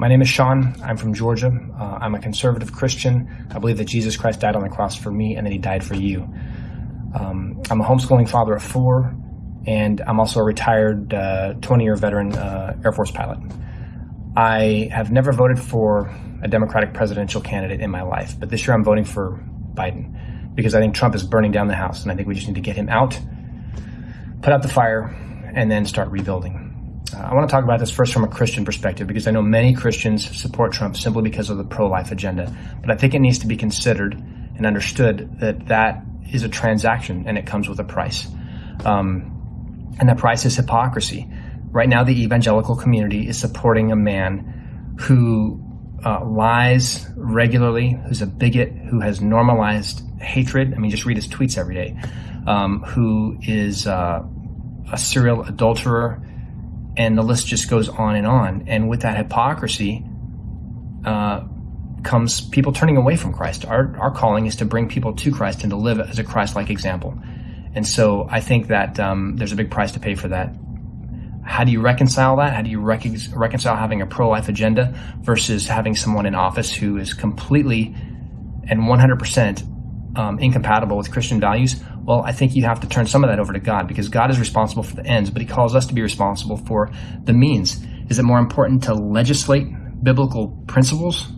My name is Sean. I'm from Georgia. Uh, I'm a conservative Christian. I believe that Jesus Christ died on the cross for me and that he died for you. Um, I'm a homeschooling father of four, and I'm also a retired 20 uh, year veteran uh, Air Force pilot. I have never voted for a Democratic presidential candidate in my life, but this year I'm voting for Biden because I think Trump is burning down the house, and I think we just need to get him out, put out the fire, and then start rebuilding. I want to talk about this first from a Christian perspective because I know many Christians support Trump simply because of the pro life agenda. But I think it needs to be considered and understood that that is a transaction and it comes with a price. Um, and the price is hypocrisy. Right now, the evangelical community is supporting a man who uh, lies regularly, who's a bigot, who has normalized hatred. I mean, just read his tweets every day. Um, who is uh, a serial adulterer, and the list just goes on and on. And with that hypocrisy uh, comes people turning away from Christ. Our, our calling is to bring people to Christ and to live as a Christ like example. And so I think that um, there's a big price to pay for that. How do you reconcile that? How do you rec- reconcile having a pro life agenda versus having someone in office who is completely and 100% um, incompatible with Christian values? Well, I think you have to turn some of that over to God because God is responsible for the ends, but He calls us to be responsible for the means. Is it more important to legislate biblical principles,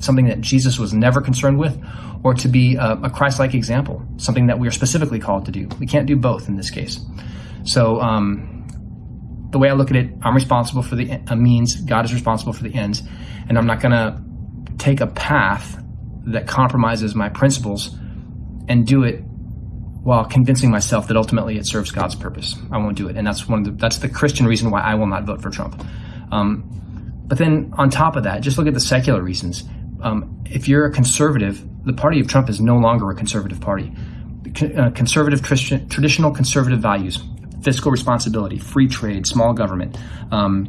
something that Jesus was never concerned with, or to be a, a Christ like example, something that we are specifically called to do? We can't do both in this case. So, um, the way I look at it, I'm responsible for the means, God is responsible for the ends, and I'm not going to take a path that compromises my principles and do it while convincing myself that ultimately it serves God's purpose. I won't do it, and that's one of the that's the Christian reason why I will not vote for Trump. Um, but then on top of that, just look at the secular reasons. Um, if you're a conservative, the party of Trump is no longer a conservative party. Uh, conservative traditional conservative values, fiscal responsibility, free trade, small government, um,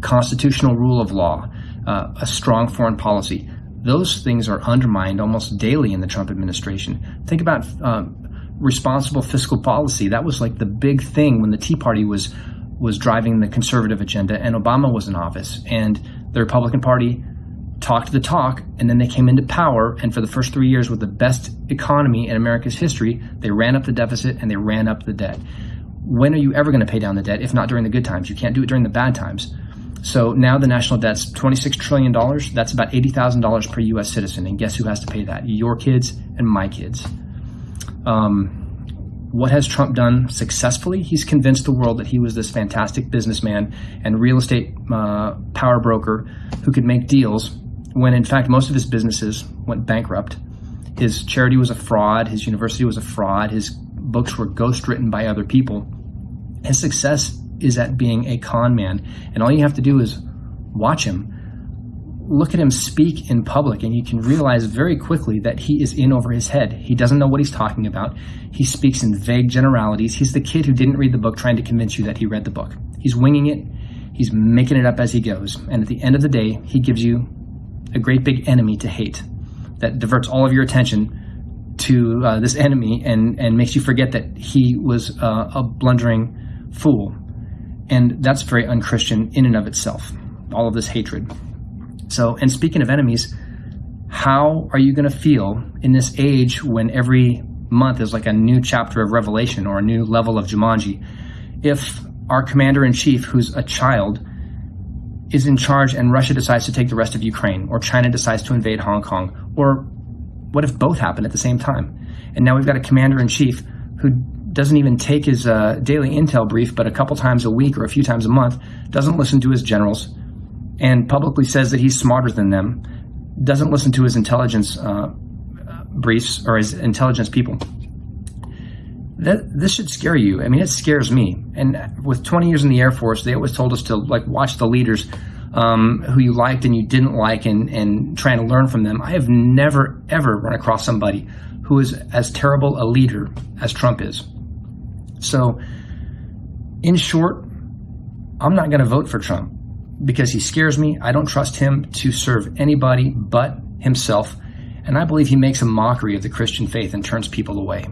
constitutional rule of law, uh, a strong foreign policy. Those things are undermined almost daily in the Trump administration. Think about um, responsible fiscal policy. That was like the big thing when the Tea Party was was driving the conservative agenda and Obama was in office. And the Republican Party talked the talk and then they came into power and for the first three years with the best economy in America's history, they ran up the deficit and they ran up the debt. When are you ever going to pay down the debt if not during the good times? You can't do it during the bad times. So now the national debt's $26 trillion. That's about $80,000 per U.S. citizen. And guess who has to pay that? Your kids and my kids. Um, what has Trump done successfully? He's convinced the world that he was this fantastic businessman and real estate uh, power broker who could make deals when, in fact, most of his businesses went bankrupt. His charity was a fraud, his university was a fraud, his books were ghost written by other people. His success is at being a con man, and all you have to do is watch him look at him speak in public and you can realize very quickly that he is in over his head. He doesn't know what he's talking about. He speaks in vague generalities. He's the kid who didn't read the book trying to convince you that he read the book. He's winging it. He's making it up as he goes. And at the end of the day, he gives you a great big enemy to hate that diverts all of your attention to uh, this enemy and, and makes you forget that he was uh, a blundering fool. And that's very unchristian in and of itself, all of this hatred. So, and speaking of enemies, how are you going to feel in this age when every month is like a new chapter of Revelation or a new level of Jumanji? If our commander in chief, who's a child, is in charge and Russia decides to take the rest of Ukraine, or China decides to invade Hong Kong, or what if both happen at the same time? And now we've got a commander in chief who doesn't even take his uh, daily intel brief, but a couple times a week or a few times a month, doesn't listen to his generals, and publicly says that he's smarter than them, doesn't listen to his intelligence uh, briefs or his intelligence people. That, this should scare you. I mean, it scares me. And with 20 years in the Air Force, they always told us to like watch the leaders um, who you liked and you didn't like, and and trying to learn from them. I have never ever run across somebody who is as terrible a leader as Trump is. So, in short, I'm not going to vote for Trump because he scares me. I don't trust him to serve anybody but himself. And I believe he makes a mockery of the Christian faith and turns people away.